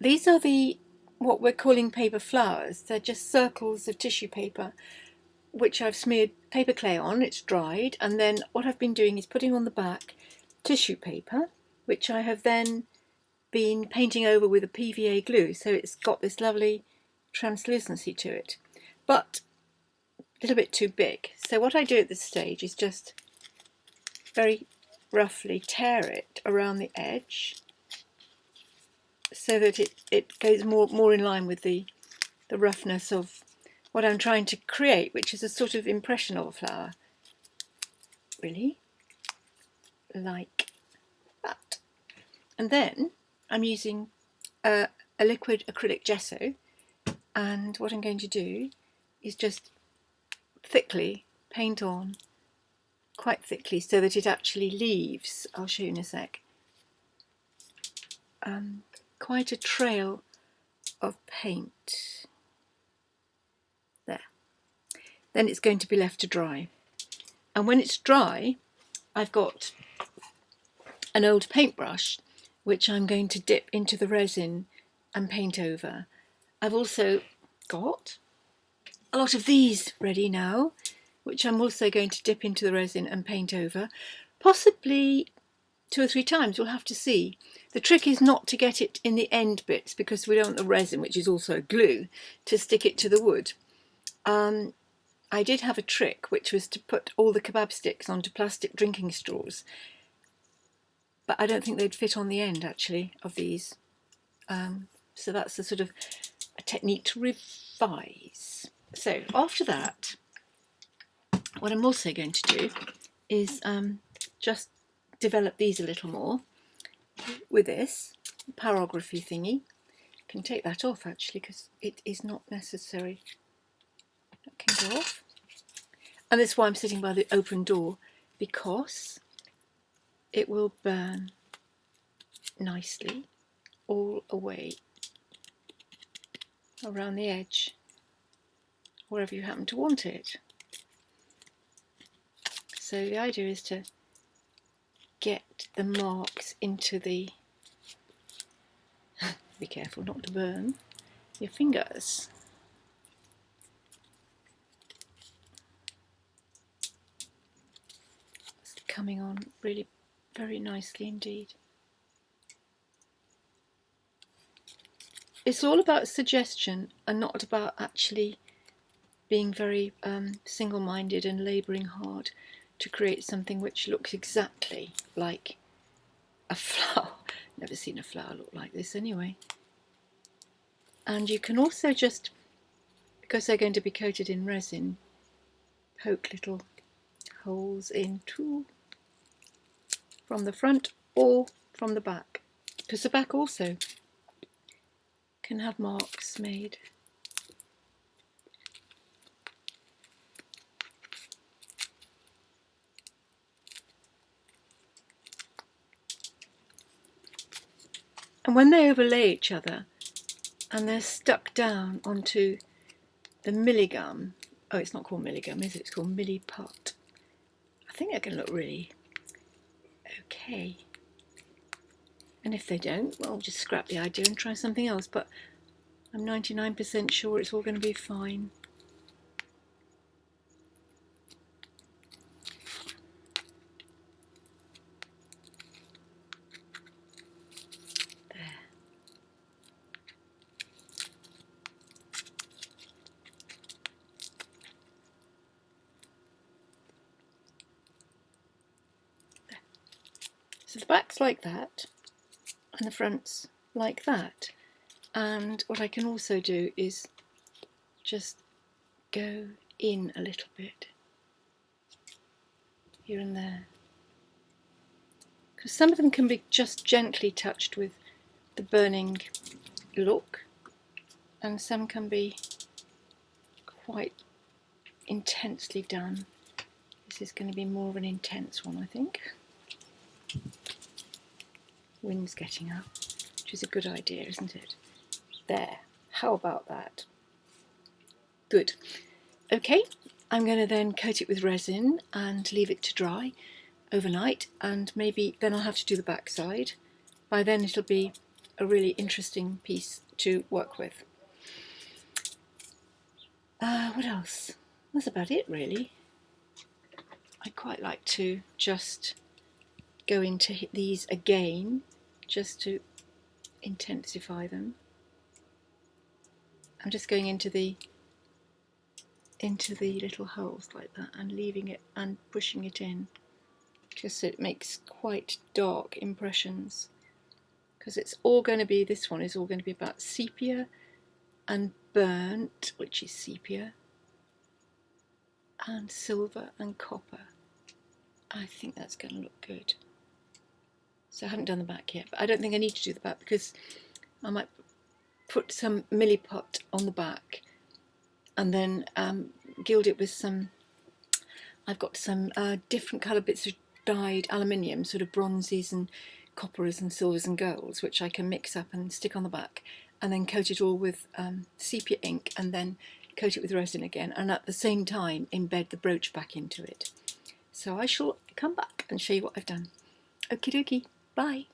these are the what we're calling paper flowers. They're just circles of tissue paper which I've smeared paper clay on, it's dried, and then what I've been doing is putting on the back tissue paper, which I have then been painting over with a PVA glue, so it's got this lovely translucency to it, but a little bit too big. So what I do at this stage is just very roughly tear it around the edge so that it, it goes more, more in line with the, the roughness of what I'm trying to create, which is a sort of impression of a flower. Really? Like that. And then I'm using a, a liquid acrylic gesso and what I'm going to do is just thickly paint on quite thickly so that it actually leaves, I'll show you in a sec, um, quite a trail of paint. There. Then it's going to be left to dry. And when it's dry, I've got an old paintbrush which I'm going to dip into the resin and paint over. I've also got a lot of these ready now, which I'm also going to dip into the resin and paint over, possibly two or three times, we'll have to see. The trick is not to get it in the end bits because we don't want the resin, which is also glue, to stick it to the wood. Um, I did have a trick, which was to put all the kebab sticks onto plastic drinking straws, but I don't think they'd fit on the end, actually, of these. Um, so that's a sort of a technique to revise. So after that, what I'm also going to do is um, just develop these a little more with this pyrography thingy. I can take that off actually because it is not necessary. That can go off. And that's why I'm sitting by the open door because it will burn nicely all away around the edge wherever you happen to want it. So the idea is to the marks into the be careful not to burn your fingers. It's coming on really very nicely indeed. It's all about suggestion and not about actually being very um, single-minded and labouring hard to create something which looks exactly like a flower. Never seen a flower look like this anyway. And you can also just, because they're going to be coated in resin, poke little holes in too from the front or from the back because the back also can have marks made. And when they overlay each other and they're stuck down onto the milligum, oh it's not called milligum is it, it's called milliput. I think they're going to look really okay. And if they don't, well I'll just scrap the idea and try something else but I'm 99% sure it's all going to be fine. So the back's like that and the front's like that. And what I can also do is just go in a little bit here and there. Because some of them can be just gently touched with the burning look and some can be quite intensely done. This is going to be more of an intense one I think wind's getting up, which is a good idea, isn't it? There, how about that? Good. Okay, I'm going to then coat it with resin and leave it to dry overnight and maybe then I'll have to do the back side. By then it'll be a really interesting piece to work with. Uh, what else? That's about it really. I quite like to just go into these again just to intensify them. I'm just going into the into the little holes like that and leaving it and pushing it in just so it makes quite dark impressions. Because it's all going to be this one is all going to be about sepia and burnt which is sepia and silver and copper. I think that's going to look good so I haven't done the back yet but I don't think I need to do the back because I might put some milliput on the back and then um, gild it with some, I've got some uh, different colour bits of dyed aluminium, sort of bronzes and coppers and silvers and golds, which I can mix up and stick on the back and then coat it all with um, sepia ink and then coat it with resin again and at the same time embed the brooch back into it. So I shall come back and show you what I've done. Okie dokie, bye.